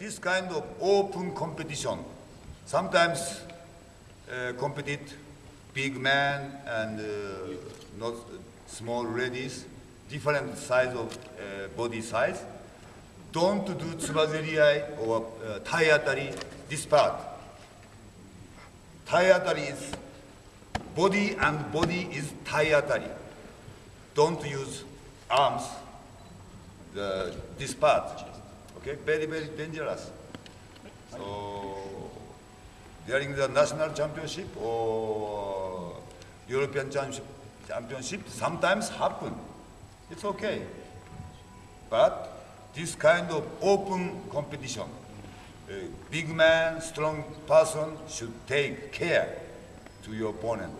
this kind of open competition, sometimes uh, compete big men and uh, not small ladies, different size of uh, body size. Don't do tsubazeriai or uh, atari, this part. Tai atari is body and body is tai atari. Don't use arms, the, this part. Okay, very, very dangerous. So, during the national championship or uh, European championship, championship sometimes happen. It's okay. But this kind of open competition, a big man, strong person should take care to your opponent.